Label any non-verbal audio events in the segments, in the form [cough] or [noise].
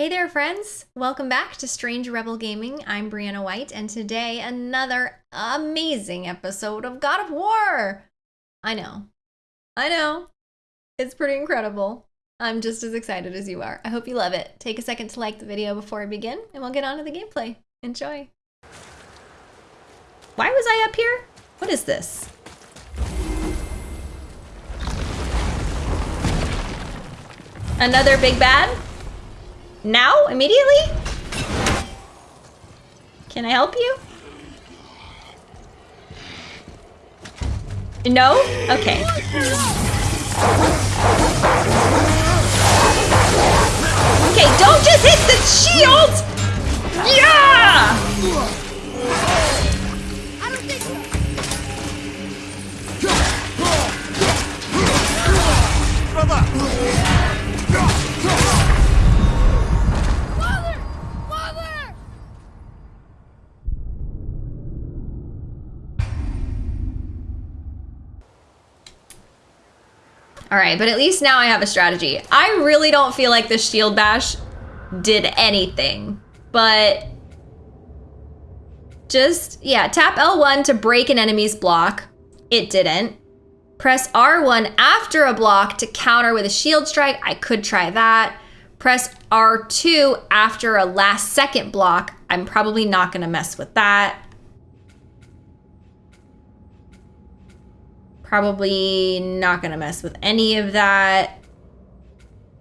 Hey there, friends! Welcome back to Strange Rebel Gaming. I'm Brianna White, and today another amazing episode of God of War! I know. I know. It's pretty incredible. I'm just as excited as you are. I hope you love it. Take a second to like the video before I begin, and we'll get on to the gameplay. Enjoy. Why was I up here? What is this? Another big bad? Now? Immediately? Can I help you? No? Okay. Okay, don't just hit the shield! Yeah! All right, but at least now I have a strategy. I really don't feel like the shield bash did anything, but just, yeah, tap L1 to break an enemy's block. It didn't. Press R1 after a block to counter with a shield strike. I could try that. Press R2 after a last second block. I'm probably not gonna mess with that. Probably not gonna mess with any of that.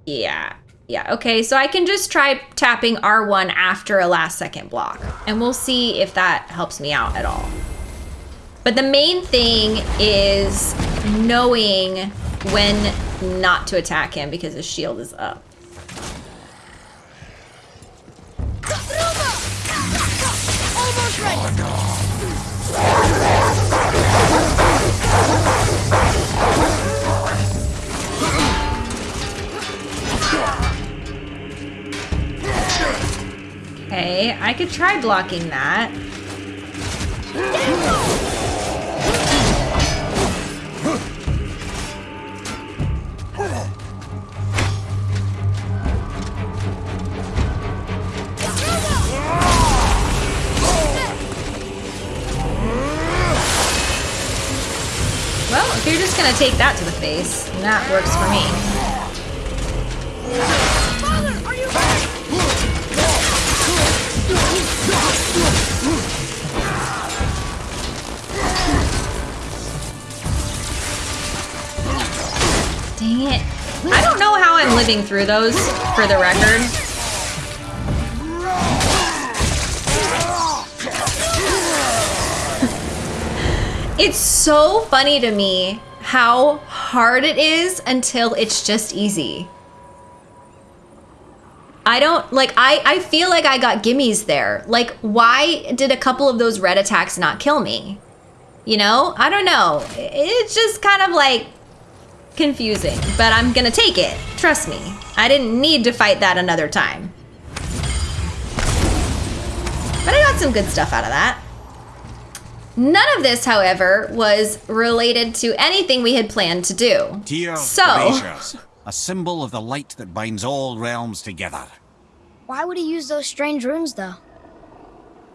Yeah, yeah, okay, so I can just try tapping R1 after a last second block, and we'll see if that helps me out at all. But the main thing is knowing when not to attack him because his shield is up. Almost ready. Okay, I could try blocking that. Well, if you're just gonna take that to the face, that works for me. Dang it. I don't know how I'm living through those, for the record. [laughs] It's so funny to me how hard it is until it's just easy. I don't like I I feel like I got gimmies there. Like why did a couple of those red attacks not kill me? You know? I don't know. It's just kind of like confusing, but I'm gonna take it. Trust me. I didn't need to fight that another time. But I got some good stuff out of that. None of this, however, was related to anything we had planned to do. Tyr So- Gracious, a symbol of the light that binds all realms together. Why would he use those strange runes, though?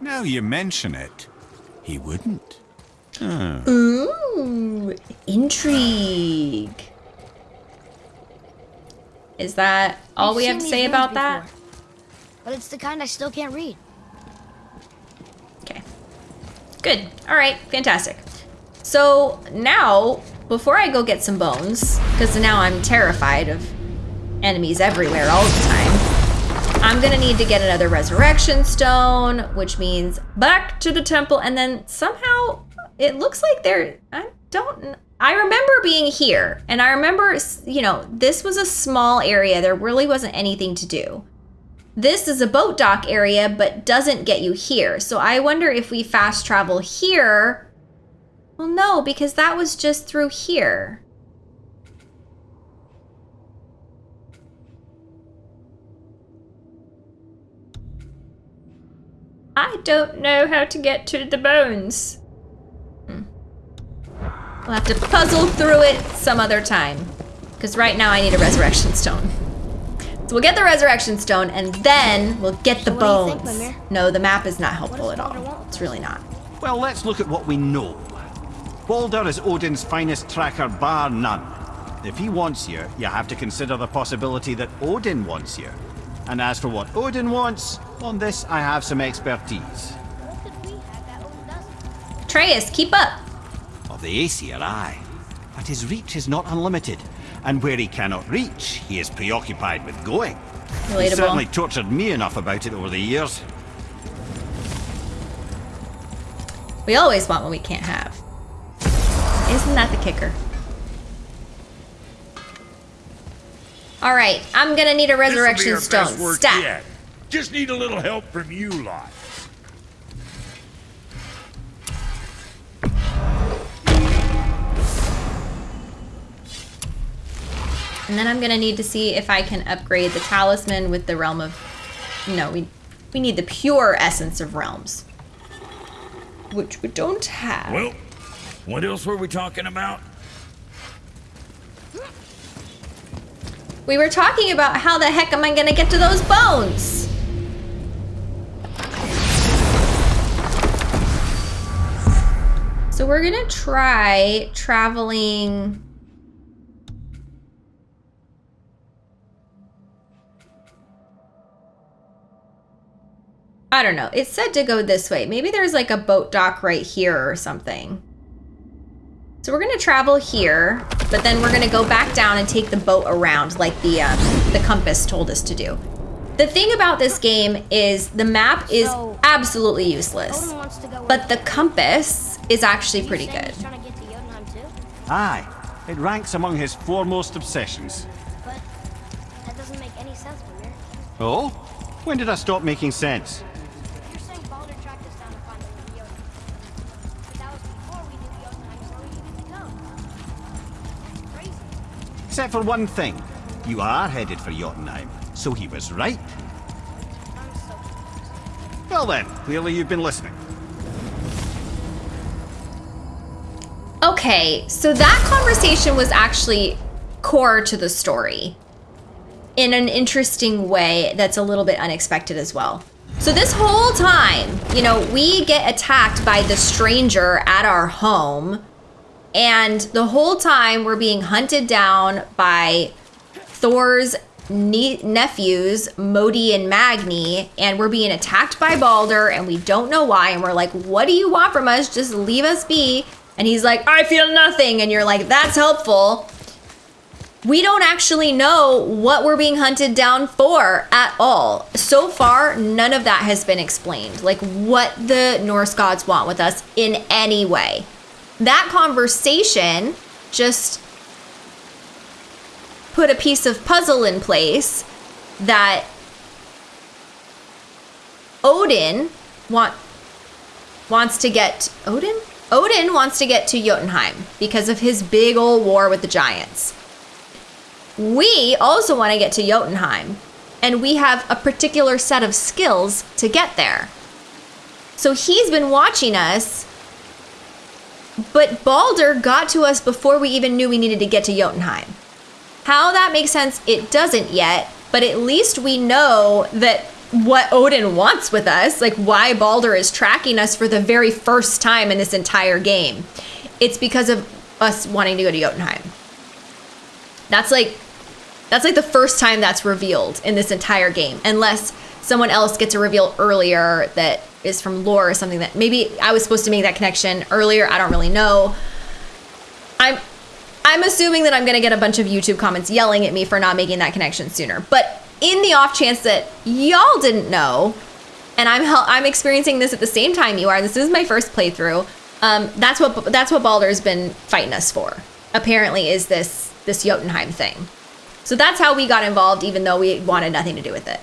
Now you mention it, he wouldn't. Huh. Ooh, intrigue. Is that all I've we have to say runes about that? But it's the kind I still can't read. Okay. Good. All right. Fantastic. So now, before I go get some bones, because now I'm terrified of enemies everywhere all the time, I'm gonna need to get another resurrection stone, which means back to the temple, and then somehow it looks like there. I don't. I remember being here, and I remember, you know, this was a small area. There really wasn't anything to do. This is a boat dock area, but doesn't get you here. So I wonder if we fast travel here. Well, no, because that was just through here. I don't know how to get to the bones. We'll have to puzzle through it some other time. Because right now I need a resurrection stone. So we'll get the resurrection stone and then we'll get the So what do you think, bones. No, the map is not helpful at all. Baldur want with It's really not. Well, let's look at what we know. Baldur is Odin's finest tracker, bar none. If he wants you, you have to consider the possibility that Odin wants you. And as for what Odin wants, on this I have some expertise. What could we have that Odin doesn't? Atreus, keep up. Of the Aesir, aye. But his reach is not unlimited. And where he cannot reach, he is preoccupied with going. He certainly tortured me enough about it over the years. We always want what we can't have. Isn't that the kicker? All right, I'm gonna need a resurrection stone. best work Stat. yet. Just need a little help from you lot. And then I'm gonna need to see if I can upgrade the talisman with the realm of. No, we we need the pure essence of realms, which we don't have. Well, what else were we talking about? we were talking about how the heck am I gonna get to those bones? So we're gonna try traveling. I don't know. It's said to go this way. Maybe there's like a boat dock right here or something. So we're gonna travel here, but then we're gonna go back down and take the boat around like the um, the compass told us to do. The thing about this game is the map is So- absolutely useless, Odin wants to go. with- but the compass is actually pretty good. He's trying to get to Jotunheim too, Aye, it ranks among his foremost obsessions. but that doesn't make any sense, Mimir. Oh? When did I stop making sense? Except for one thing. You are headed for Jotunheim, so he was right. Well then, clearly you've been listening. Okay, so that conversation was actually core to the story in an interesting way that's a little bit unexpected as well. So, this whole time, you know, we get attacked by the stranger at our home, and the whole time we're being hunted down by Thor's ne- nephews, Modi and Magni, and we're being attacked by Baldur, and we don't know why. And we're like, What do you want from us? Just leave us be. And he's like, I feel nothing. And you're like, That's helpful. We don't actually know what we're being hunted down for at all. So far, none of that has been explained. Like what the Norse gods want with us in any way. That conversation just put a piece of puzzle in place that Odin want wants to get Odin? Odin wants to get to Jotunheim because of his big old war with the giants. We also want to get to Jotunheim, and we have a particular set of skills to get there. So he's been watching us, but Baldur got to us before we even knew we needed to get to Jotunheim. How that makes sense, it doesn't yet, but at least we know that what Odin wants with us, like why Baldur is tracking us for the very first time in this entire game. It's because of us wanting to go to Jotunheim. That's like that's like the first time that's revealed in this entire game, unless someone else gets a reveal earlier that is from lore or something that maybe I was supposed to make that connection earlier. I don't really know. I'm I'm assuming that I'm gonna get a bunch of YouTube comments yelling at me for not making that connection sooner. But in the off chance that y'all didn't know, and I'm I'm experiencing this at the same time you are. This is my first playthrough. Um, that's what that's what Baldur's been fighting us for. Apparently, is this this Jotunheim thing. So that's how we got involved, even though we wanted nothing to do with it.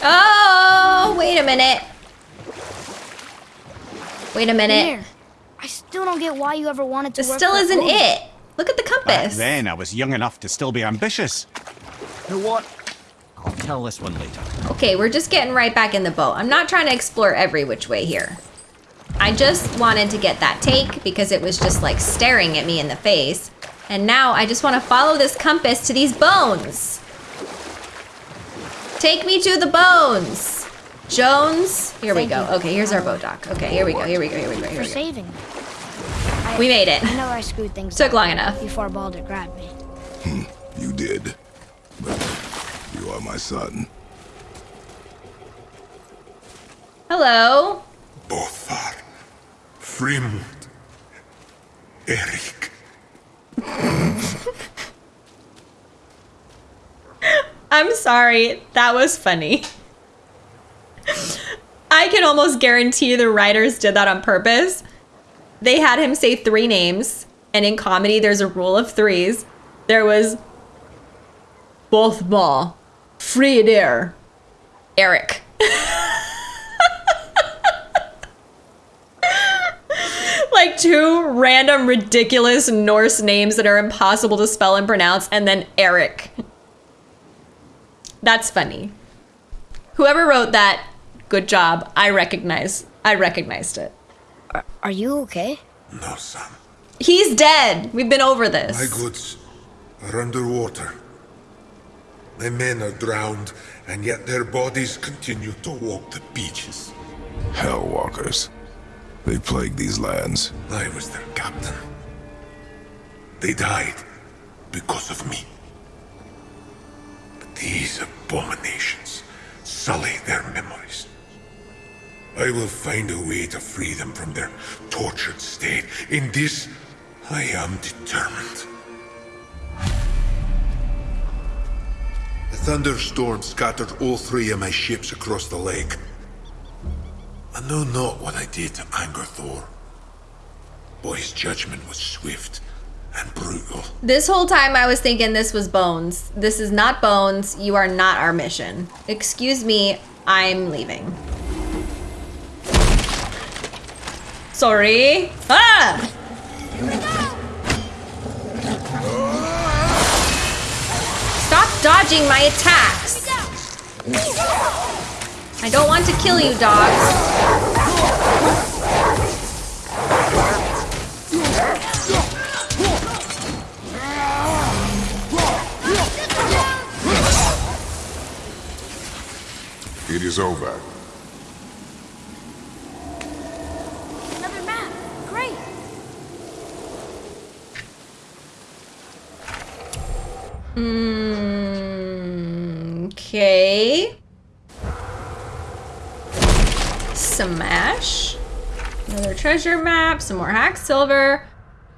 Oh, wait a minute. Wait a minute. Mimir, I still don't get why you ever wanted to This work still isn't Odin. it. Look at the Back compass. then, I was young enough to still be ambitious. You know what? I'll tell this one later. Okay, we're just getting right back in the boat. I'm not trying to explore every which way here. I just wanted to get that take because it was just like staring at me in the face. And now I just want to follow this compass to these bones. Take me to the bones. Jones, here we go. you. Okay, here's our boat dock. Okay, here we go, here we go, here we go, here we go. saving. We made it. I know I screwed things Took long enough. Before Baldur grabbed me. Hmm, you did. But you are my son. Hello. Bothar. Frimund. Eric. [laughs] I'm sorry. That was funny. I can almost guarantee the writers did that on purpose. They had him say three names, and in comedy, there's a rule of threes. There was Bothma, Frieder, Eric. [laughs] like two random, ridiculous Norse names that are impossible to spell and pronounce, and then Eric. That's funny. Whoever wrote that, good job. I recognize. I recognized it. Are, are you okay? No, son. He's dead. We've been over this. My goods are underwater. My men are drowned, and yet their bodies continue to walk the beaches. Hellwalkers. They plague these lands. I was their captain. They died because of me. But these abominations sully their memories. I will find a way to free them from their tortured state. In this, I am determined. A thunderstorm scattered all three of my ships across the lake. I know not what I did to anger Thor. But his judgment was swift and brutal. This whole time I was thinking this was Bones. This is not Bones. You are not our mission. Excuse me, I'm leaving. Sorry. Ah! Stop dodging my attacks. I don't want to kill you, dogs. It is over. Another map. Great. Mm, Okay. Smash. Another treasure map, some more hack silver.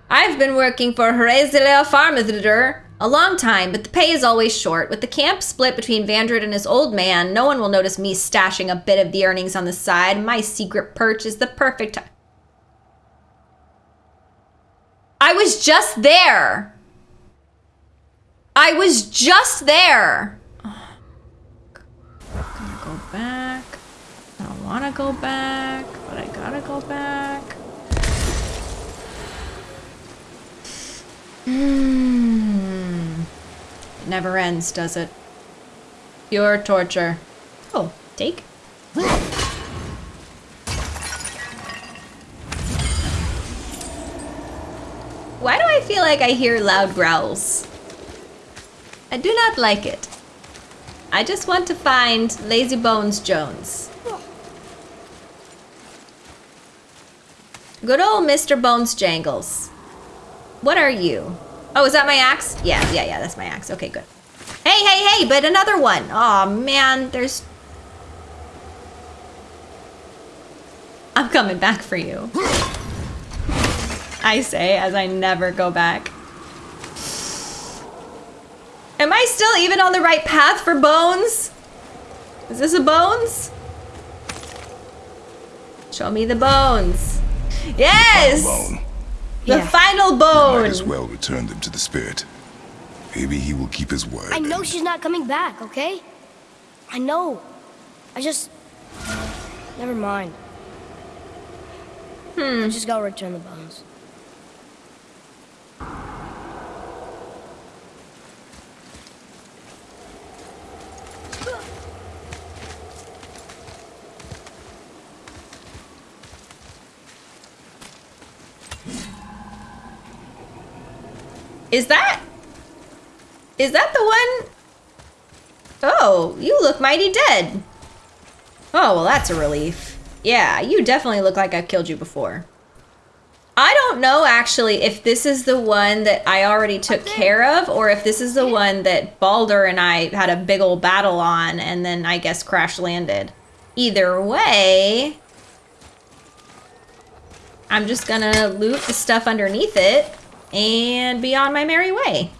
I've been working for Hrezelea Farmithder a long time, but the pay is always short. With the camp split between Vandred and his old man, no one will notice me stashing a bit of the earnings on the side. My secret perch is the perfect. I was just there. I was just there. Gonna go back. I don't want to go back, but I gotta go back. Hmm. It never ends, does it? Pure torture. Oh, take. Why do I feel like I hear loud growls? I do not like it. I just want to find Lazy Bones Jones. Good old Mr. Bones Jangles. What are you? Oh, is that my axe? Yeah, yeah, yeah, that's my axe. Okay, good. Hey, hey, hey, but another one. Oh man, there's. I'm coming back for you. I say as I never go back. Am I still even on the right path for bones? Is this a bones? Show me the bones. Yes! Bone. The Yeah. final Might bone. as well return them to the spirit. Maybe he will keep his word. I know she's not coming back, okay? I know. I just. Never mind. Hmm. I just gotta return the bones. Is that... Is that the one... Oh, you look mighty dead. Oh, well that's a relief. Yeah, you definitely look like I've killed you before. I don't know actually if this is the one that I already took care of or if this is the one that Baldur and I had a big old battle on and then I guess crash landed. Either way, I'm just gonna loot the stuff underneath it and be on my merry way.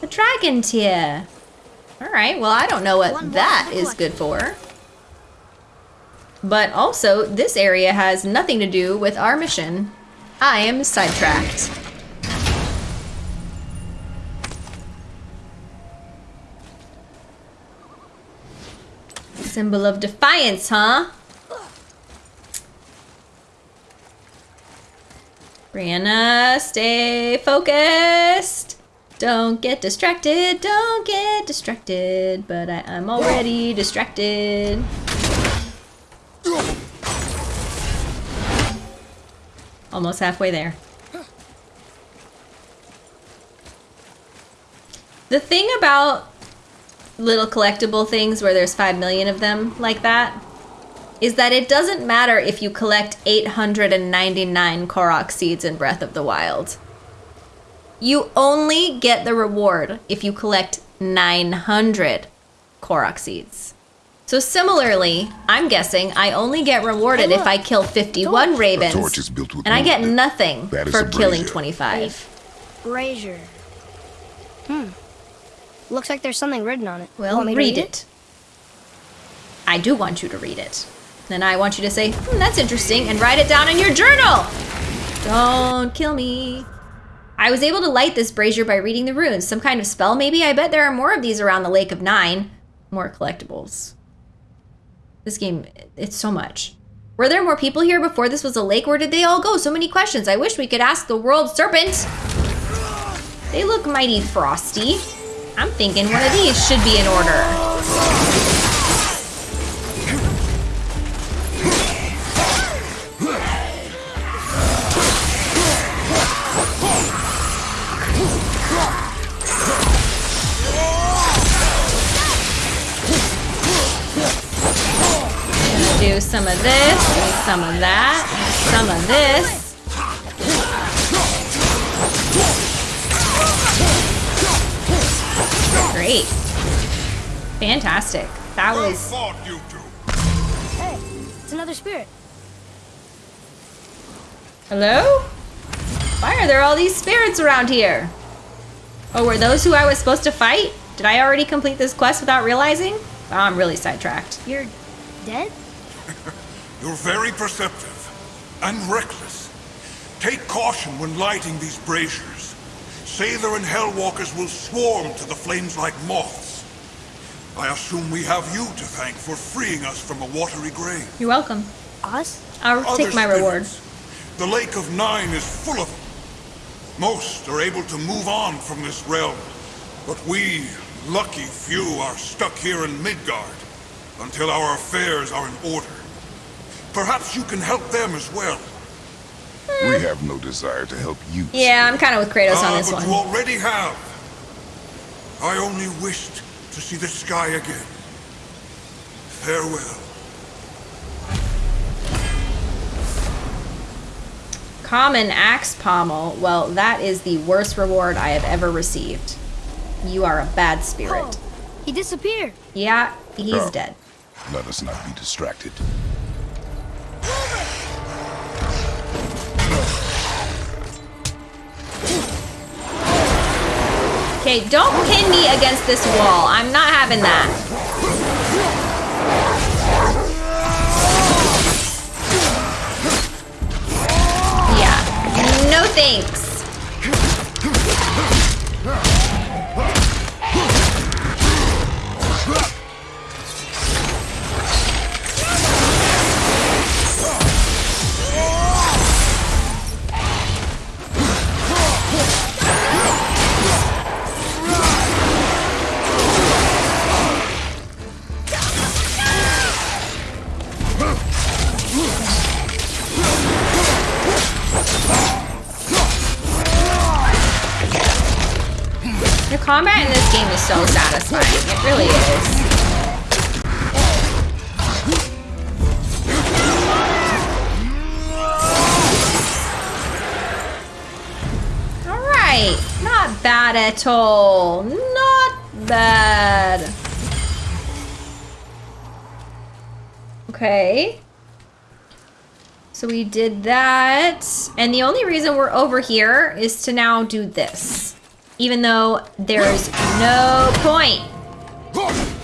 The dragon tear. All right, well, I don't know what One that the is good for. But also, this area has nothing to do with our mission. I am sidetracked. Symbol of defiance, huh? Brianna, stay focused. Don't get distracted, don't get distracted. But I am already distracted. Almost halfway there. The thing about little collectible things where there's 5 million of them like that is that it doesn't matter if you collect 899 Korok seeds in Breath of the Wild. You only get the reward if you collect 900 Korok seeds. So similarly, I'm guessing I only get rewarded Hey, if. I kill 51 ravens, torch is built with and I get movement. nothing for killing 25. Brazier. Hmm. Looks like there's something written on it. Well, Want me to read it. I do want you to read it. Then I want you to say, hmm, that's interesting, and write it down in your journal. Don't kill me. I was able to light this brazier by reading the runes. Some kind of spell, maybe? I bet there are more of these around the Lake of Nine. More collectibles. This game, it's so much. Were there more people here before this was a lake? Where did they all go? So many questions. I wish we could ask the world serpent. They look mighty frosty. I'm thinking one of these should be in order. Do some of this, some of that, some of this. Great. Fantastic. That was fought, you two. Hey, it's another spirit. Hello? Why are there all these spirits around here? Oh, were those who I was supposed to fight? Did I already complete this quest without realizing? Wow, I'm really sidetracked. You're dead? You're very perceptive and reckless. Take caution when lighting these braziers. Sather and Hellwalkers will swarm to the flames like moths. I assume we have you to thank for freeing us from a watery grave. You're welcome. Us? I'll Other take my reward. The Lake of Nine is full of them. Most are able to move on from this realm, but we, lucky few, are stuck here in Midgard until our affairs are in order. Perhaps you can help them as well. We have no desire to help you. Yeah, I'm kind of with Kratos on Ah, this but one. you already have. I only wished to see the sky again. Farewell. Common axe pommel. Well, that is the worst reward I have ever received. You are a bad spirit. Oh, he disappeared. Yeah, he's Oh. dead. Let us not be distracted. Okay, don't pin me against this wall. I'm not having that. Yeah. No thanks. Combat in this game is so satisfying. It really is. Alright, not bad at all. Not bad. Okay. So we did that. And the only reason we're over here is to now do this. Even though there's no point.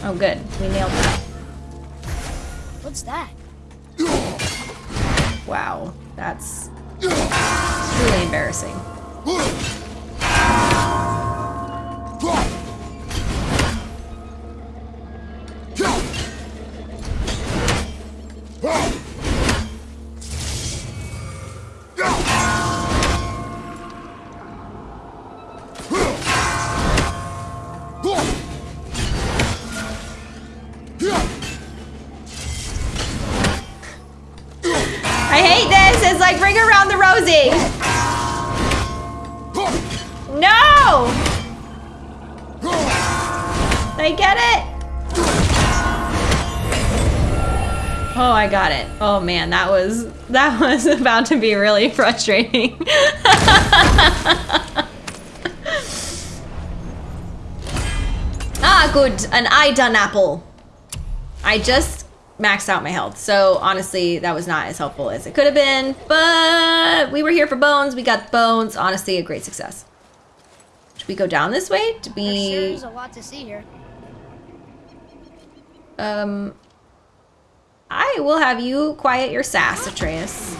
Oh, good. We nailed that. What's that? Wow. That's truly embarrassing. Man, that was that [laughs] was about to be really frustrating. [laughs] ah, good. An Idunn apple. I just maxed out my health. So honestly, that was not as helpful as it could have been. But we were here for bones. We got bones. Honestly, a great success. Should we go down this way to be? is a lot to see here. Um, I will have you quiet your sass, Atreus.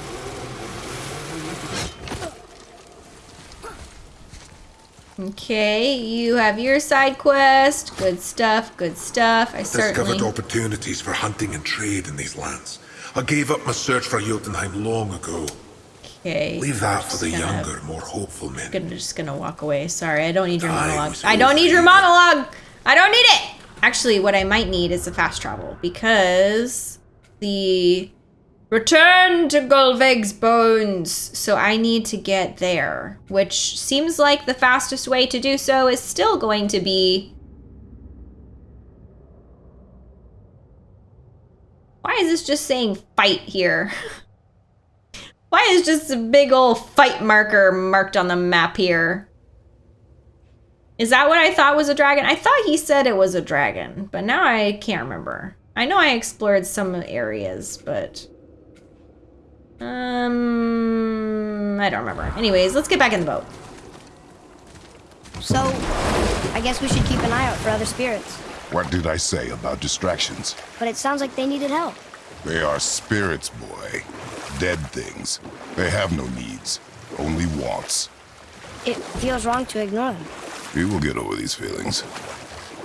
Okay, you have your side quest. Good stuff, good stuff. I Discovered certainly... opportunities for hunting and trade in these lands. I gave up my search for Jotunheim long ago. Okay. Leave that for the gonna- younger, more hopeful men. I'm just gonna walk away. Sorry, I don't need your I monologue. I don't need your monologue. I don't need it. Actually, what I might need is a fast travel because the return to Golveg's bones. So I need to get there, which seems like the fastest way to do so is still going to be. Why is this just saying fight here? [laughs] Why is just a big old fight marker marked on the map here? Is that what I thought was a dragon? I thought he said it was a dragon, but now I can't remember. I know I explored some areas, but um I don't remember. Anyways, let's get back in the boat. So, I guess we should keep an eye out for other spirits. What did I say about distractions? But it sounds like they needed help. They are spirits, boy. Dead things. They have no needs, only wants. It feels wrong to ignore them. We will get over these feelings.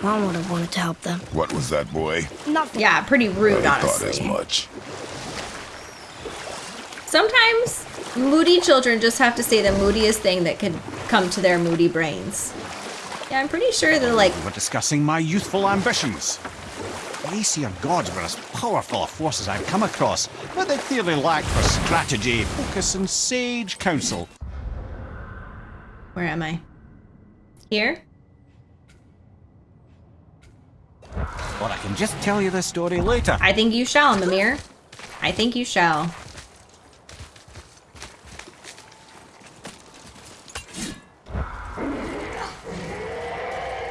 Mom would have wanted to help them. What was that, boy? Nothing. Yeah, pretty rude, I thought as much. Sometimes moody children just have to say the moodiest thing that could come to their moody brains. Yeah, I'm pretty sure they're like, We're discussing my youthful ambitions. The Aesir gods were as powerful a force as I've come across, but they clearly lacked for strategy, focus, and sage counsel. where am I? Here? Or I can just tell you the story later. I think you shall, Mimir. I think you shall.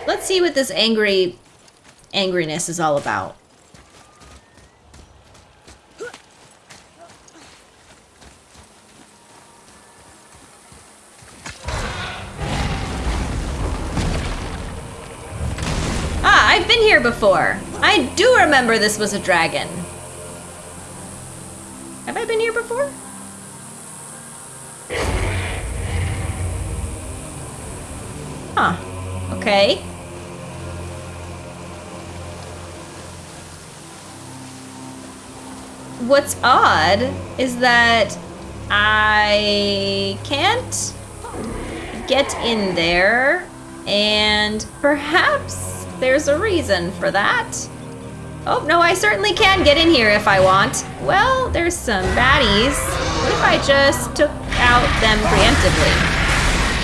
Let's see what this angry angriness is all about. Ah, Been here before. I do remember this was a dragon. Have I been here before? Huh. Okay. What's odd is that I can't get in there, and perhaps there's a reason for that. Oh, no, I certainly can get in here if I want. Well, there's some baddies. What if I just took out them preemptively?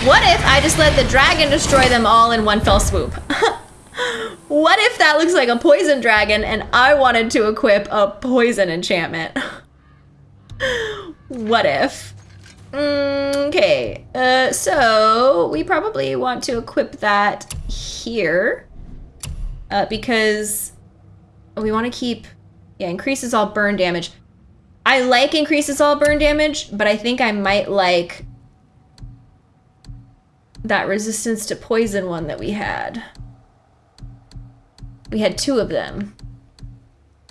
What if I just let the dragon destroy them all in one fell swoop? [laughs] what if that looks like a poison dragon and I wanted to equip a poison enchantment? [laughs] what if? Mm, okay, uh, so we probably want to equip that here uh, because we want to keep, yeah, increases all burn damage. I like increases all burn damage, but I think I might like that resistance to poison one that we had. We had two of them.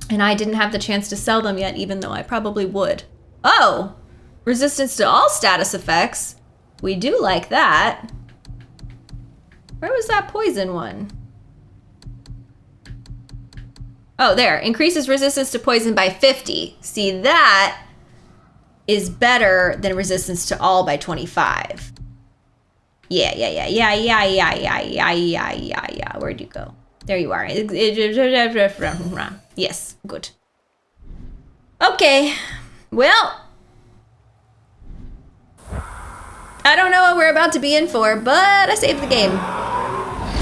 And I didn't have the chance to sell them yet, even though I probably would. Oh! Resistance to all status effects. We do like that. Where was that poison one? Oh, there. Increases resistance to poison by 50. See, that is better than resistance to all by 25. Yeah, yeah, yeah, yeah, yeah, yeah, yeah, yeah, yeah, yeah, yeah. Where'd you go? There you are. Yes, good. Okay. Well, I don't know what we're about to be in for, but I saved the game.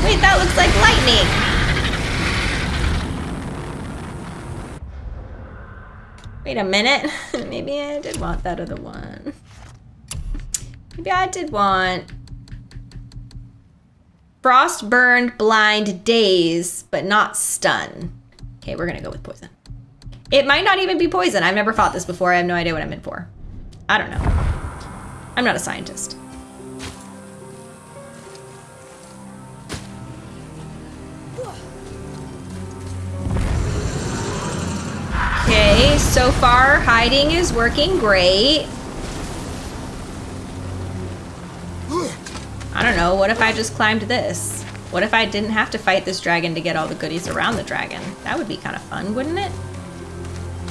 Wait, that looks like lightning. Wait a minute. [laughs] Maybe I did want that other one. Maybe I did want Frost burned, blind, daze, but not stun. Okay, we're gonna go with poison. It might not even be poison. I've never fought this before. I have no idea what I'm in for. I don't know. I'm not a scientist. Okay, so far hiding is working great. I don't know, what if I just climbed this? What if I didn't have to fight this dragon to get all the goodies around the dragon? That would be kind of fun, wouldn't it?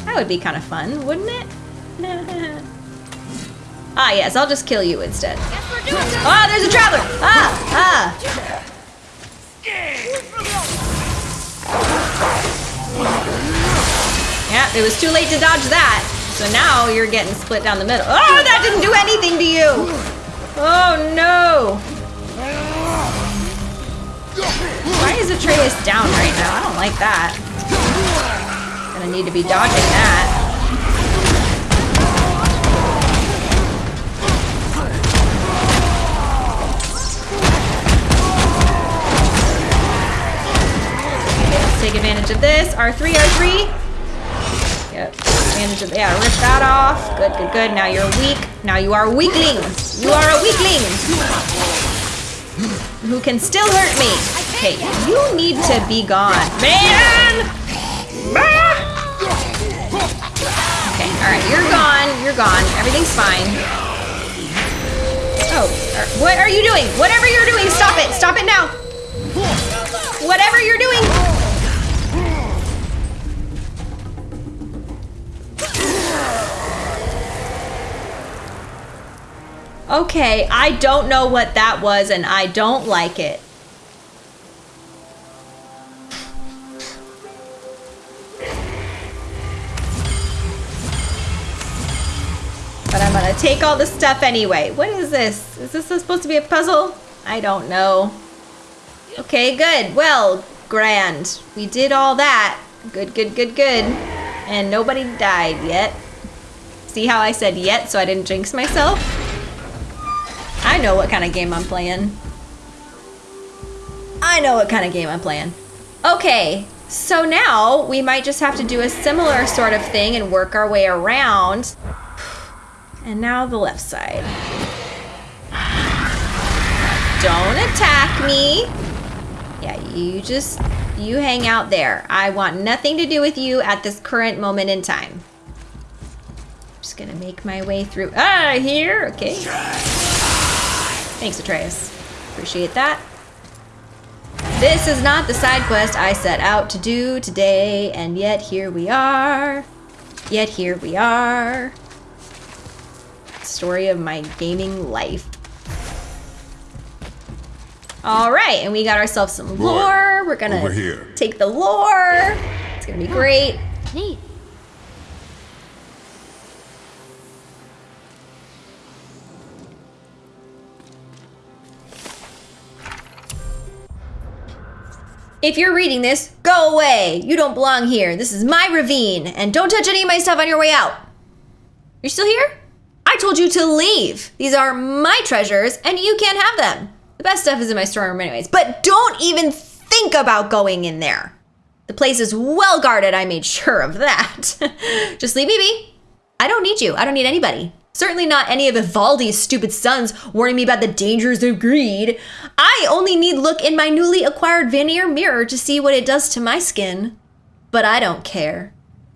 That would be kind of fun, wouldn't it? [laughs] ah, yes, I'll just kill you instead. Oh, there's a traveler! Ah, ah! Yeah, it was too late to dodge that. So now you're getting split down the middle. Oh, that didn't do anything to you! Oh, no! Why is Atreus down right now? I don't like that. Gonna need to be dodging that. let's take advantage of this. R3, R3. Yeah, rip that off. Good, good, good. Now you're weak. Now you are weakling. You are a weakling who can still hurt me. Okay, you need to be gone. Man! Okay, alright, you're gone. You're gone. Everything's fine. Oh, uh, what are you doing? Whatever you're doing, stop it. Stop it now. Whatever you're doing. Okay, I don't know what that was and I don't like it. But I'm gonna take all the stuff anyway. What is this? Is this supposed to be a puzzle? I don't know. Okay, good. Well, grand. We did all that. Good, good, good, good. And nobody died yet. See how I said yet so I didn't jinx myself? I know what kind of game I'm playing. I know what kind of game I'm playing. Okay, so now we might just have to do a similar sort of thing and work our way around. And now the left side. Don't attack me. Yeah, you just, you hang out there. I want nothing to do with you at this current moment in time. Just gonna make my way through. Ah, here, okay. Thanks, Atreus. Appreciate that. This is not the side quest I set out to do today, and yet here we are. Yet here we are. Story of my gaming life. All right, and we got ourselves some lore. We're gonna here. take the lore. It's gonna be great. Neat. If you're reading this, go away. You don't belong here. This is my ravine, and don't touch any of my stuff on your way out. You're still here? I told you to leave. These are my treasures, and you can't have them. The best stuff is in my storeroom, anyways. But don't even think about going in there. The place is well guarded. I made sure of that. [laughs] Just leave me be. I don't need you. I don't need anybody. Certainly not any of Ivaldi's stupid sons warning me about the dangers of greed. I only need look in my newly acquired Vanir mirror to see what it does to my skin. But I don't care.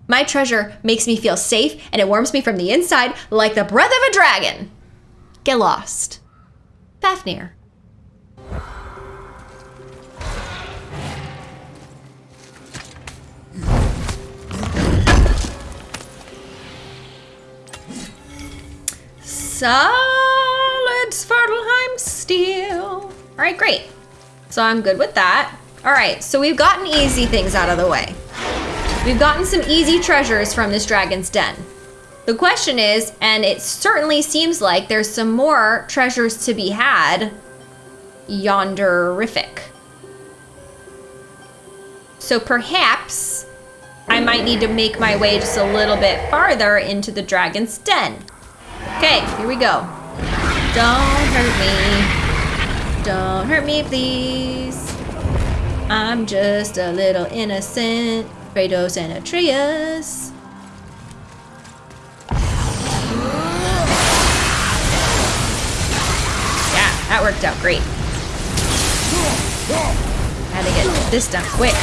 My treasure makes me feel safe and it warms me from the inside like the breath of a dragon. Get lost. Fafnir. Solid Svartalfheim steel. All right, great. So I'm good with that. All right, so we've gotten easy things out of the way. We've gotten some easy treasures from this dragon's den. The question is, and it certainly seems like there's some more treasures to be had yonderific. So perhaps I might need to make my way just a little bit farther into the dragon's den. Okay, here we go. Don't hurt me. Don't hurt me, please. I'm just a little innocent. Kratos and Atreus. Yeah, that worked out great. Had to get this done quick.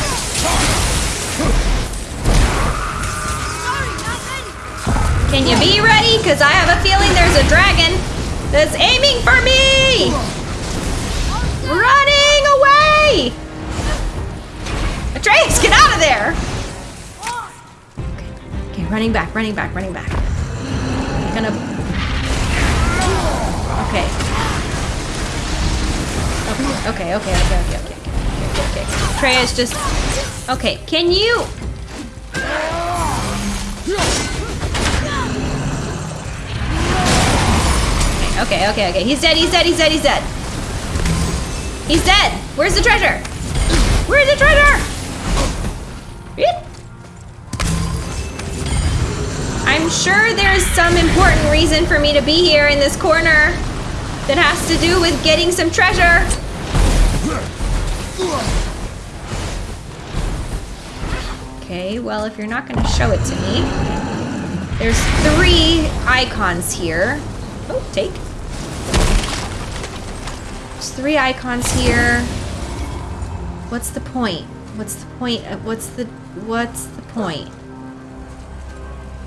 Can you be ready? Because I have a feeling there's a dragon that's aiming for me! Running away! Atreus, get out of there! Okay, okay, running back, running back, running back. I'm gonna... Okay. Okay, okay, okay, okay, okay, okay, okay, okay. Atreus, just... Okay, can you... Okay, okay, okay. He's dead, he's dead, he's dead, he's dead. He's dead. Where's the treasure? Where's the treasure? I'm sure there's some important reason for me to be here in this corner that has to do with getting some treasure. Okay, well, if you're not going to show it to me, there's three icons here. Oh, take. There's three icons here. What's the point? What's the point? Of, what's the what's the point?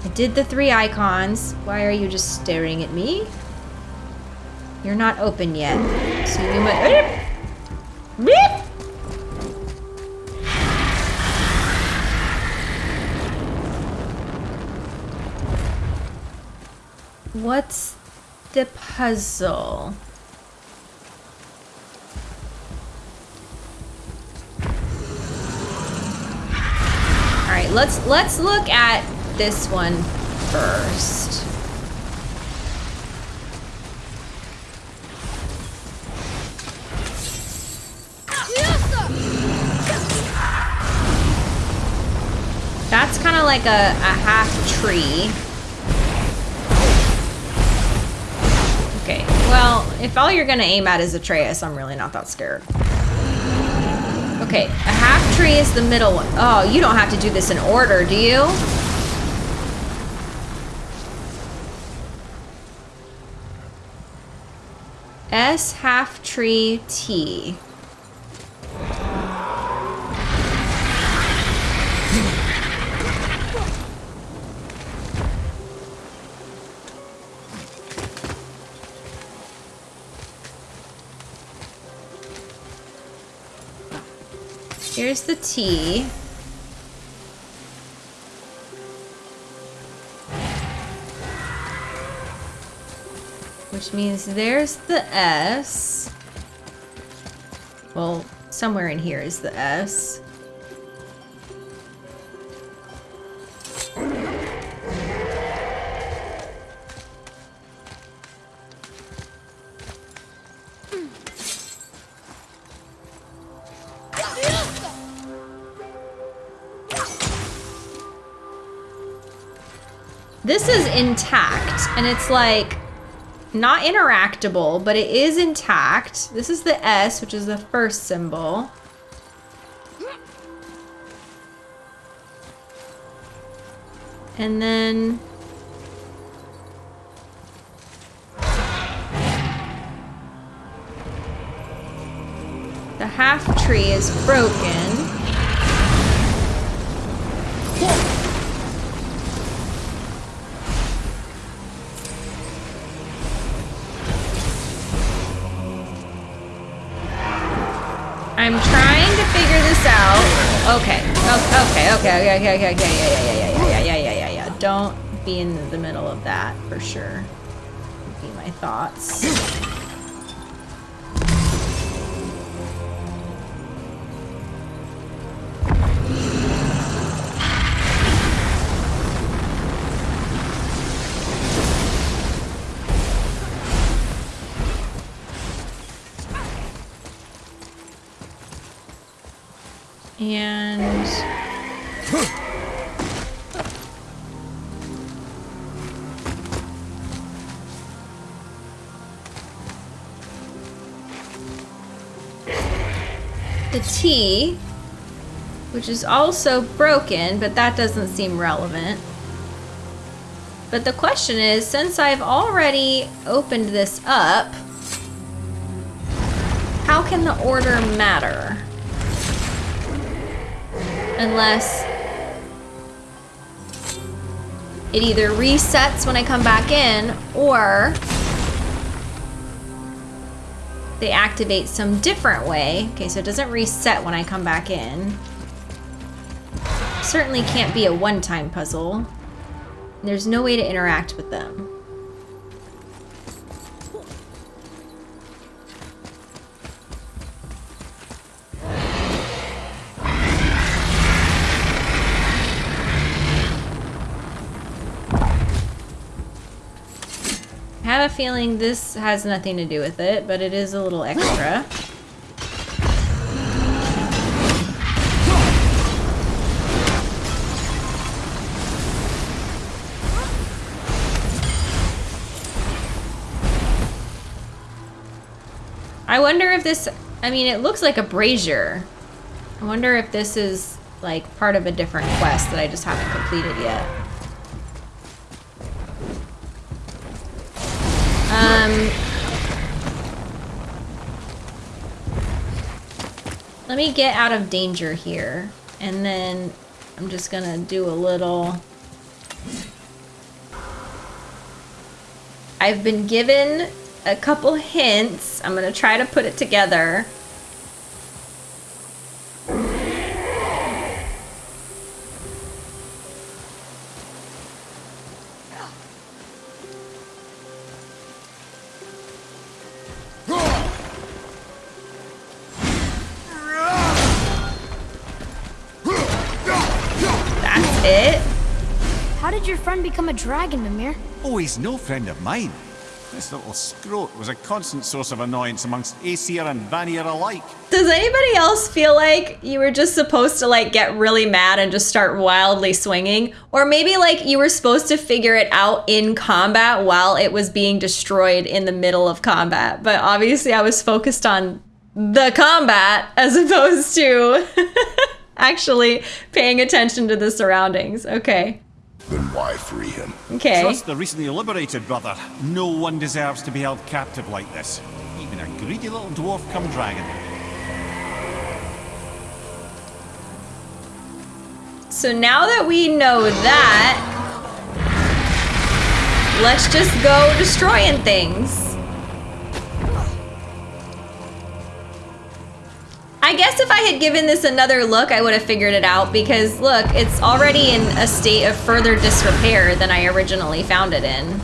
I did the three icons. Why are you just staring at me? You're not open yet. So you might Beep. What's the puzzle? Let's let's look at this one first. That's kind of like a, a half tree. Okay, well, if all you're gonna aim at is Atreus, I'm really not that scared. Okay, a half tree is the middle one. Oh, you don't have to do this in order, do you? S half tree T. Here's the T. Which means there's the S. Well, somewhere in here is the S. this is intact, and it's like not interactable, but it is intact. This is the S, which is the first symbol. And then the half tree is broken. I'm trying to figure this out. Okay. Okay. Okay. Okay. Okay. Okay. Okay. Yeah. Yeah. Yeah. Yeah. Yeah. Yeah. Yeah. Yeah. Yeah. Don't be in the middle of that for sure. Would Be my thoughts. T, which is also broken, but that doesn't seem relevant. But the question is, since I've already opened this up, how can the order matter? Unless it either resets when I come back in or they activate some different way. Okay, so it doesn't reset when I come back in. Certainly can't be a one-time puzzle. There's no way to interact with them. Have a feeling this has nothing to do with it, but it is a little extra. [gasps] I wonder if this, I mean, it looks like a brazier. I wonder if this is like part of a different quest that I just haven't completed yet. Um, let me get out of danger here, and then I'm just gonna do a little. I've been given a couple hints. I'm gonna try to put it together. Become a dragon, Mimir? Oh, he's no friend of mine. This little scrote was a constant source of annoyance amongst Aesir and Vanir alike. Does anybody else feel like you were just supposed to like get really mad and just start wildly swinging? Or maybe like you were supposed to figure it out in combat while it was being destroyed in the middle of combat. But obviously I was focused on the combat as [laughs] opposed to [laughs] actually paying attention to the surroundings. Okay. Then why free him? Okay. Trust the recently liberated brother. No one deserves to be held captive like this. Even a greedy little dwarf come dragon. So now that we know that, let's just go destroying things. I guess if I had given this another look, I would have figured it out because look, it's already in a state of further disrepair than I originally found it in.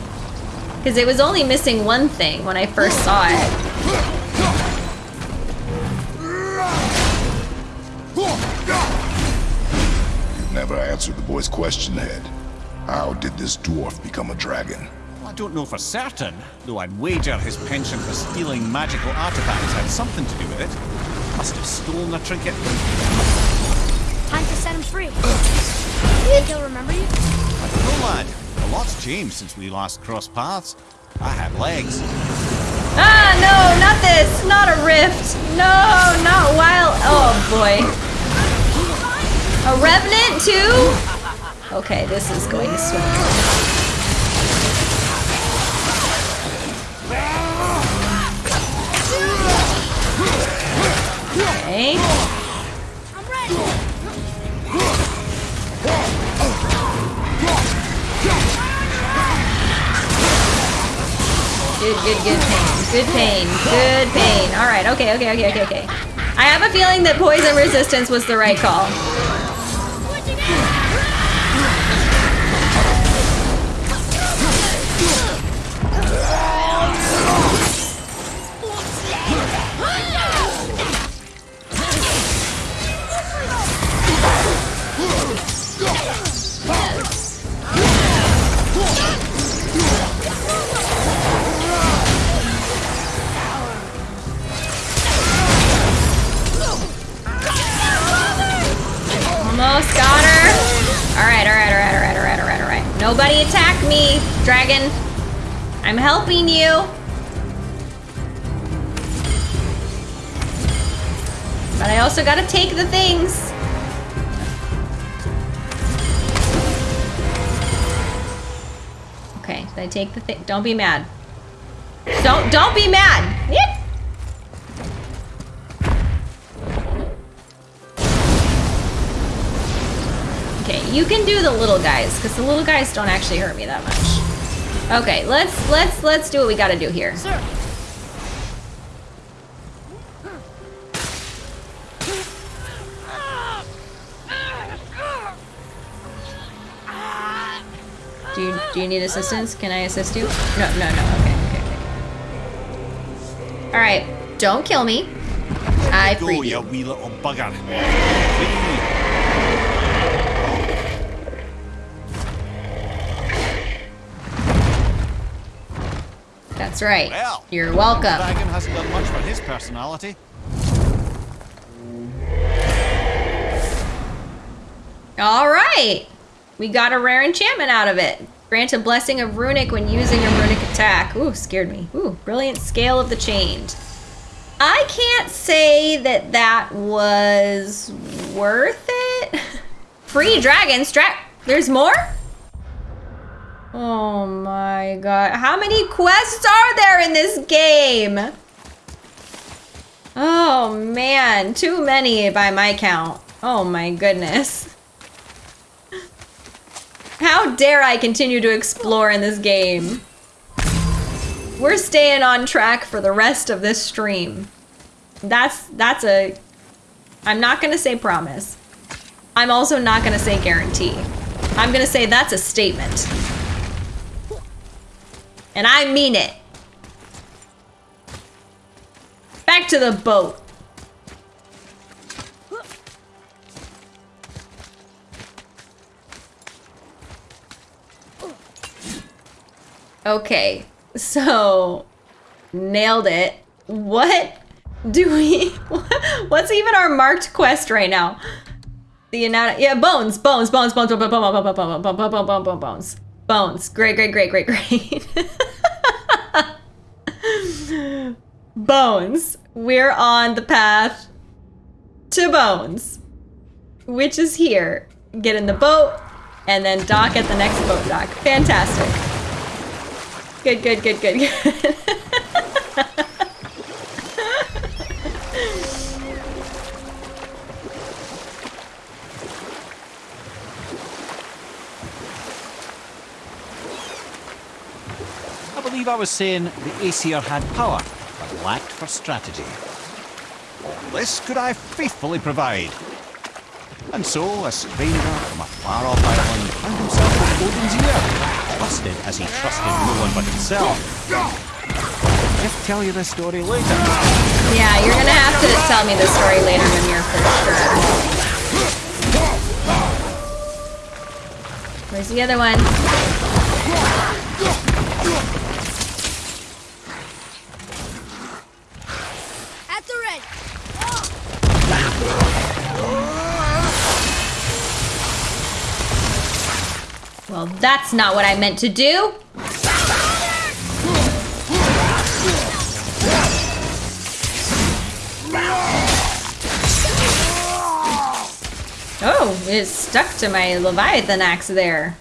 Because it was only missing one thing when I first saw it. You never answered the boy's question, Head. How did this dwarf become a dragon? I don't know for certain, though I'd wager his penchant for stealing magical artifacts had something to do with it. Must have stolen a trinket. Time to set him free. Think he'll remember you? I don't know, lad. A lot's changed since we last crossed paths. I had legs. Ah, no, not this. Not a rift. No, not wild. Oh, boy. A revenant, too? Okay, this is going swimmingly. I'm ready. Good, good, good pain. Good pain. Good pain. All right. Okay, okay, okay, okay, okay. I have a feeling that poison resistance was the right call. Nobody attack me, dragon. I'm helping you. But I also gotta take the things. Okay, did I take the thing? Don't be mad. Don't don't be mad. You can do the little guys because the little guys don't actually hurt me that much. Okay, let's let's let's do what we got to do here. Sir. Do you do you need assistance? Can I assist you? No, no, no. Okay, okay, okay. All right, don't kill me. I Go, freed you That's right. Well, You're welcome. Dragon hasn't done much for his personality. All right. We got a rare enchantment out of it. Grant a blessing of runic when using a runic attack. Ooh, scared me. Ooh, brilliant scale of the chained. I can't say that that was worth it. [laughs] Free dragon strap. There's more? Oh my god. How many quests are there in this game? Oh man, too many by my count. Oh my goodness. How dare I continue to explore in this game? We're staying on track for the rest of this stream. That's that's a I'm not to say promise. I'm also not to say guarantee. I'm to say that's a statement. And I mean it. Back to the boat. Okay, so nailed it. What do we? What's even our marked quest right now? The anatomy. Yeah, bones, bones, bones, bones, bones, bones, bones, bones, bones, bones, bones, bones, bones, bones. Bones. Great, great, great, great, [laughs] great. bones. We're on the path to Bones, which is here. Get in the boat and then dock at the next boat dock. Fantastic. Good, good, good, good, good. [laughs] believe I was saying the Aesir had power, but lacked for strategy. All this could I faithfully provide. And so, a stranger from a far-off island found himself in Odin's ear, trusted as he trusted no one but himself. Just tell you this story later. yeah, you're gonna have to tell me the story later, Mimir, for sure. Where's the other one? Well, that's not what I meant to do. Oh, it stuck to my Leviathan axe there.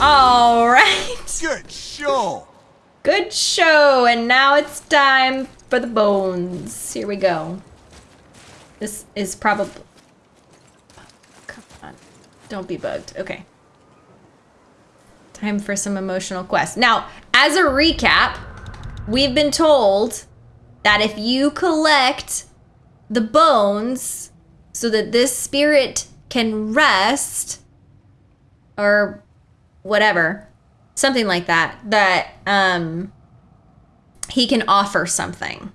All right. Good show! Good show, and now it's time for the bones. Here we go. This is probably. Come on. Don't be bugged. Okay. Time for some emotional quest. Now, as a recap, we've been told that if you collect the bones so that this spirit can rest or whatever, something like that, that um he can offer something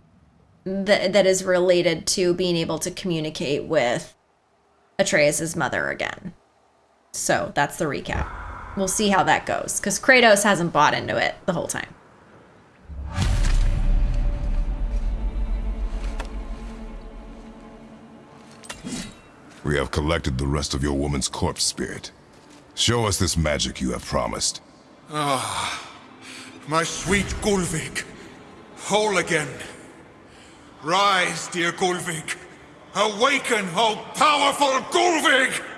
that that is related to being able to communicate with Atreus's mother again. So that's the recap. We'll see how that goes because Kratos hasn't bought into it the whole time. We have collected the rest of your woman's corpse spirit. Show us this magic you have promised. Ah, my sweet Gullveig, whole again. Rise, dear Gullveig. Awaken, O powerful Gullveig!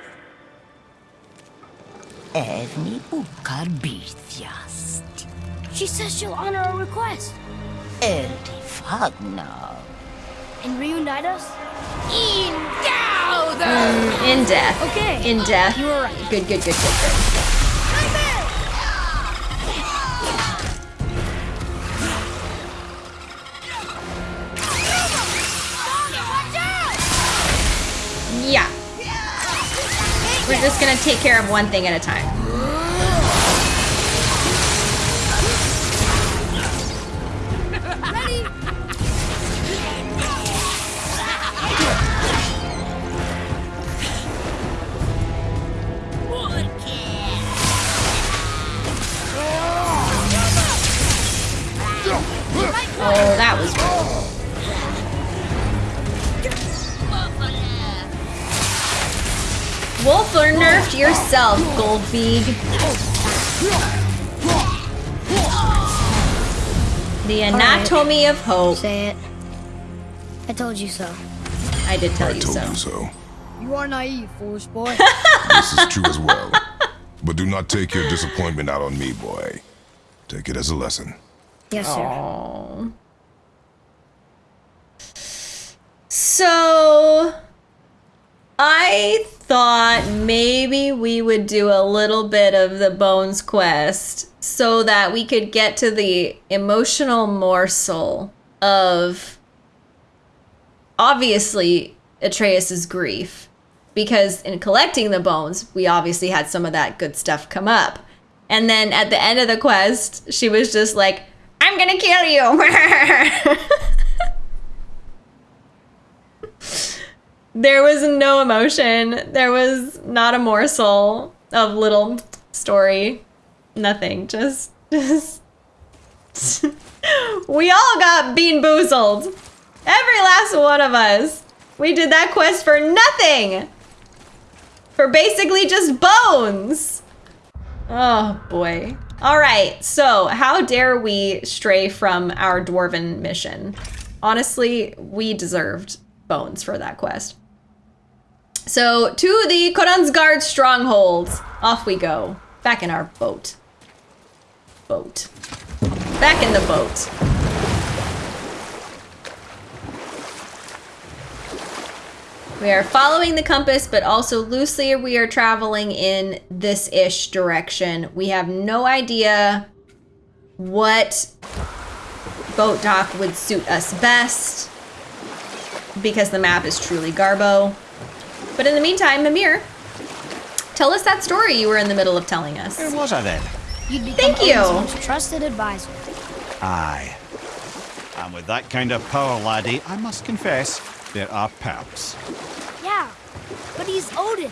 Erni bukar bitjast. She says she'll honor our request Erdi fagnar. and reunite us. In dauder! Mm, in death. Okay. In death. You were right. Good, good, good, good, good. Yeah. We're just gonna take care of one thing at a time. Yourself, Goldfeed. The anatomy of hope. Say it. I told you so. I did tell I you told so. you so. You are naive, foolish boy. [laughs] This is true as well. But do not take your disappointment out on me, boy. Take it as a lesson. yes, sir. Aww. So, I thought maybe we would do a little bit of the Bones quest so that we could get to the emotional morsel of obviously Atreus's grief. Because in collecting the bones, we obviously had some of that good stuff come up. And then at the end of the quest, she was just like, I'm gonna kill you. [laughs] [laughs] there was no emotion. There was not a morsel of little story. Nothing. Just, just. [laughs] we all got bean boozled. Every last one of us. We did that quest for nothing. For basically just bones. Oh boy. All right, so how dare we stray from our dwarven mission? Honestly, we deserved bones for that quest. So to the Konunsgard strongholds. off we go. Back in our boat. Boat. Back in the boat. We are following the compass, but also loosely we are traveling in this ish direction. We have no idea what boat dock would suit us best because the map is truly Garbo. But in the meantime, Mimir, tell us that story you were in the middle of telling us. Where was I then? You'd Thank you. Odin's most trusted advisor. Aye. And with that kind of power, laddie, I must confess, there are perks. Yeah, but he's Odin.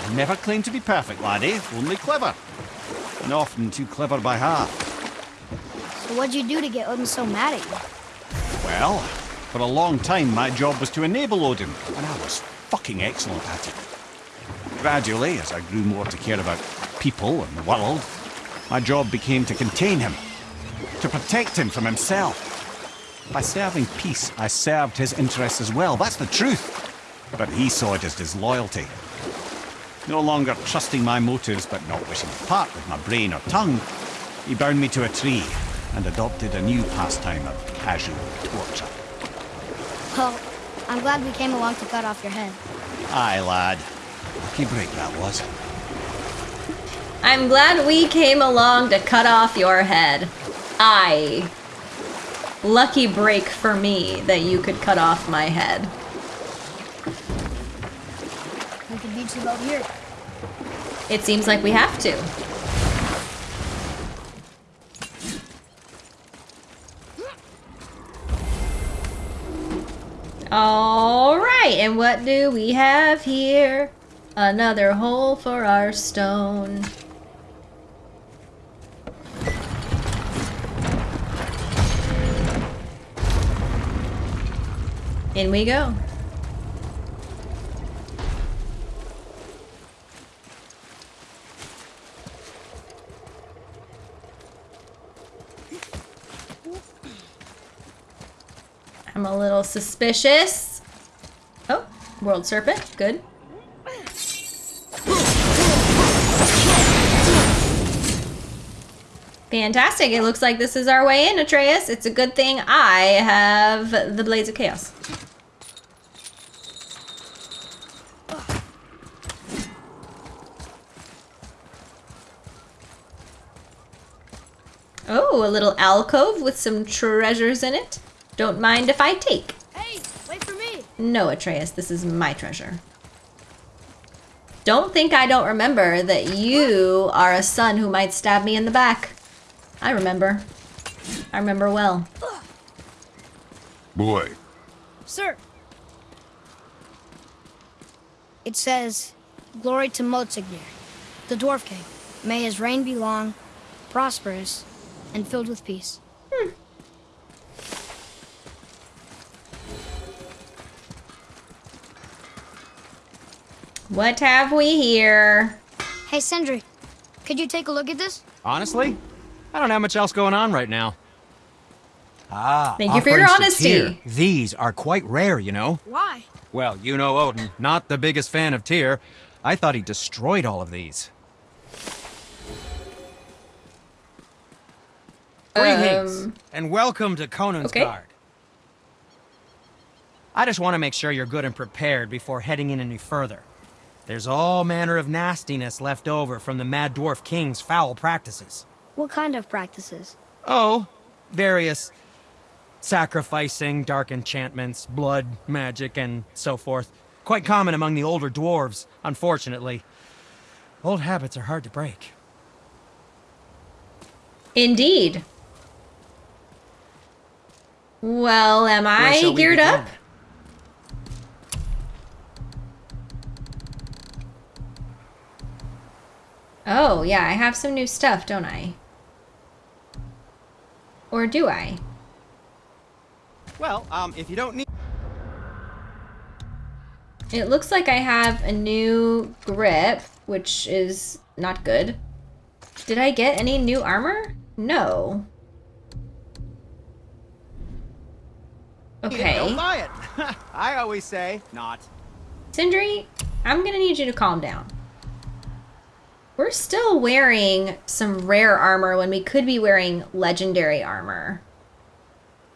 I never claim to be perfect, laddie, only clever. And often too clever by half. So what'd you do to get Odin so mad at you? Well, for a long time my job was to enable Odin, and I was fucking excellent at it. Gradually, as I grew more to care about people and the world. My job became to contain him, to protect him from himself. By serving peace, I served his interests as well. That's the truth. But he saw it as disloyalty. No longer trusting my motives, but not wishing to part with my brain or tongue, he bound me to a tree and adopted a new pastime of casual torture. Well, I'm glad we came along to cut off your head. Aye, lad. Lucky break that was. I'm glad we came along to cut off your head. I. Lucky break for me that you could cut off my head. We could beat you out here. It seems like we have to. All right, and what do we have here? Another hole for our stone. In we go. A little suspicious. Oh, world serpent. Good. Fantastic. It looks like this is our way in, Atreus. It's a good thing I have the Blades of Chaos. Oh, a little alcove with some treasures in it. Don't mind if I take. Hey, wait for me. No, Atreus, this is my treasure. Don't think I don't remember that you are a son who might stab me in the back. I remember. I remember well. Boy, Sir. It says, Glory to Motsognir, the Dwarf King. May his reign be long, prosperous, and filled with peace. Hmm. What have we here? Hey, Sindri, could you take a look at this? Honestly, I don't have much else going on right now. Ah, Thank you for your honesty. Tyr. These are quite rare, you know. Why? Well, you know Odin, not the biggest fan of Tyr. I thought he destroyed all of these. Greetings, Um, and welcome to Conan's okay. Guard. I just want to make sure you're good and prepared before heading in any further. There's all manner of nastiness left over from the Mad Dwarf King's foul practices. What kind of practices? Oh, various sacrificing, dark enchantments, blood, magic, and so forth. Quite common among the older dwarves, unfortunately. Old habits are hard to break. Indeed. Well, am I shall we geared begin? up? Oh, yeah, I have some new stuff, don't I? Or do I? Well, um, if you don't need... It looks like I have a new grip, which is not good. Did I get any new armor? No. Okay. Don't buy it. [laughs] I always say not. Sindri, I'm gonna need you to calm down. We're still wearing some rare armor when we could be wearing legendary armor.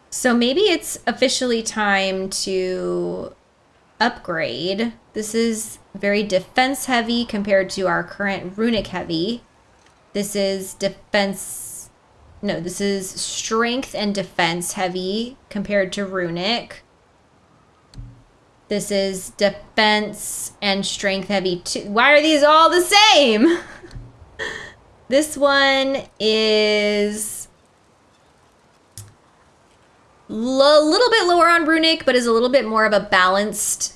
So maybe it's officially time to upgrade. This is very defense heavy compared to our current runic heavy. This is defense. No, this is strength and defense heavy compared to runic. This is defense and strength heavy too. Why are these all the same? [laughs] this one is a little bit lower on runic, but is a little bit more of a balanced,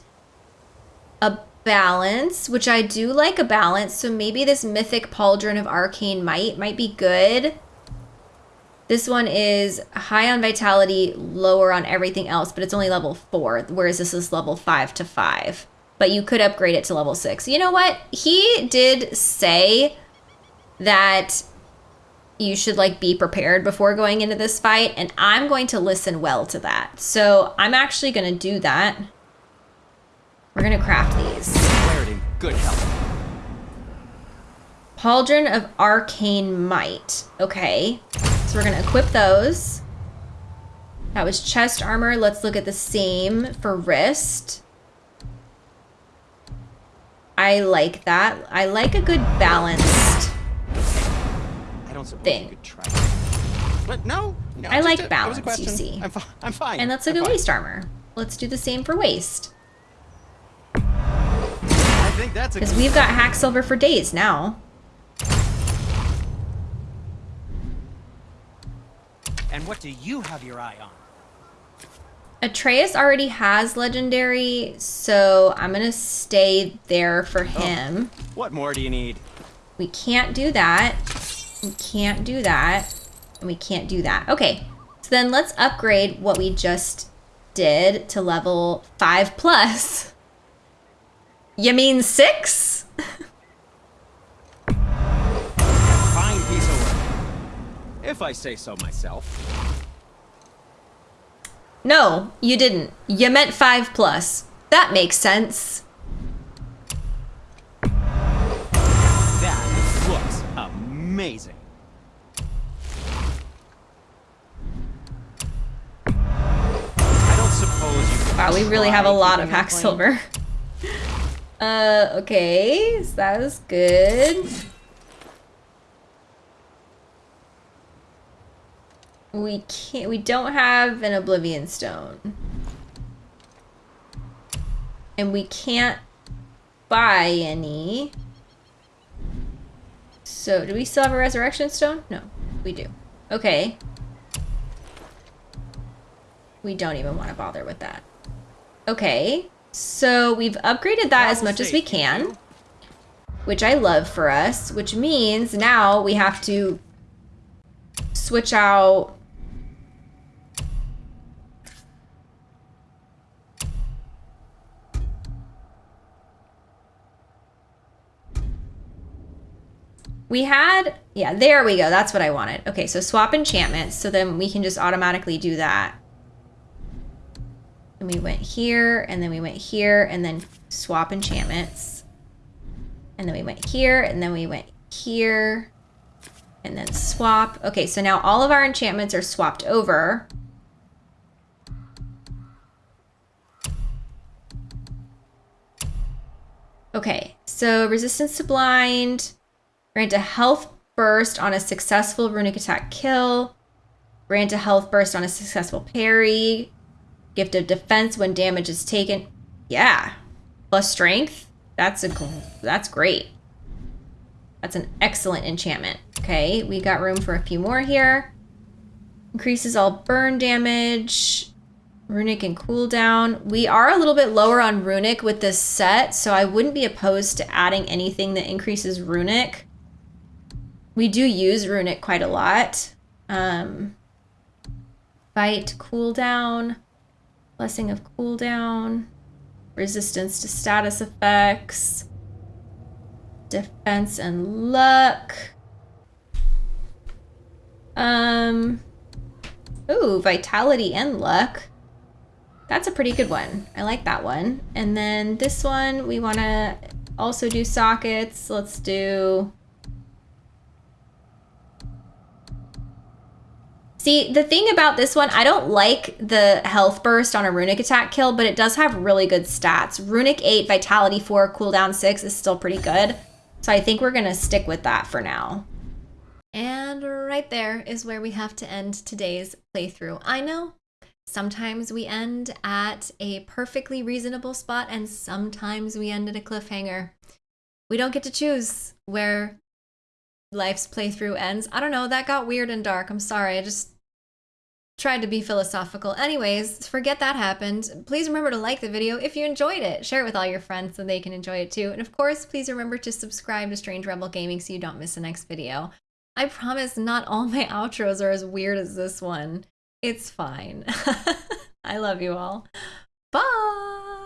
a balance, which I do like a balance. So maybe this mythic pauldron of arcane might might be good. This one is high on vitality, lower on everything else, but it's only level four, whereas this is level five to five. But you could upgrade it to level six. You know what? He did say that you should like be prepared before going into this fight and I'm going to listen well to that. So I'm actually going to do that. We're going to craft these. Clarity, good help. Pauldron of Arcane Might. Okay. So we're going to equip those. That was chest armor. Let's look at the same for wrist. I like that. I like a good balanced I don't suppose Thing. you could try. But no, no. I like a- a balance, you see. I'm, fi- I'm fine. And let's look I'm at fine. waist armor. Let's do the same for waist. I think that's Because we've got hack silver for days now. And what do you have your eye on? Atreus already has legendary, so I'm gonna stay there for oh, him. What more do you need? We can't do that. We can't do that. And we can't do that. Okay. So then let's upgrade what we just did to level 5 plus. [laughs] You mean 6? If I say so myself. No, you didn't. You meant 5 plus. That makes sense. That looks amazing. I don't suppose you Wow, we really have a lot of hack silver. [laughs] Uh, okay, so that was good. We can't, we don't have an Oblivion Stone. And we can't buy any. So, do we still have a Resurrection Stone? No, we do. Okay. We don't even want to bother with that. Okay, so we've upgraded that as Travel much as we can, which I love for us, which means now we have to switch out We had, yeah, there we go. That's what I wanted. Okay, so swap enchantments. So then we can just automatically do that. And we went here, and then we went here, and then swap enchantments. And then we went here, and then we went here, and then swap. Okay, so now all of our enchantments are swapped over. Okay, so resistance to blind, grant a health burst on a successful runic attack kill, grant a health burst on a successful parry, gift of defense when damage is taken. Yeah, plus strength. That's a that's great. That's an excellent enchantment. Okay, we got room for a few more here. Increases all burn damage. Runic and cooldown. We are a little bit lower on runic with this set, so I wouldn't be opposed to adding anything that increases runic. We do use runic quite a lot. Um, fight, cooldown, blessing of cooldown, resistance to status effects, defense and luck. Um, ooh, vitality and luck. That's a pretty good one. I like that one. And then this one, we want to also do sockets. Let's do... See, the thing about this one, I don't like the health burst on a runic attack kill, but it does have really good stats. Runic 8, Vitality 4, cooldown 6 is still pretty good. So I think we're going to stick with that for now. And right there is where we have to end today's playthrough. I know sometimes we end at a perfectly reasonable spot and sometimes we end at a cliffhanger. We don't get to choose where life's playthrough ends. I don't know, that got weird and dark. I'm sorry. I just tried to be philosophical. Anyways, forget that happened. Please remember to like the video if you enjoyed it. Share it with all your friends so they can enjoy it too. And of course, please remember to subscribe to Strange Rebel Gaming so you don't miss the next video. I promise not all my outros are as weird as this one. It's fine. [laughs] I love you all. Bye!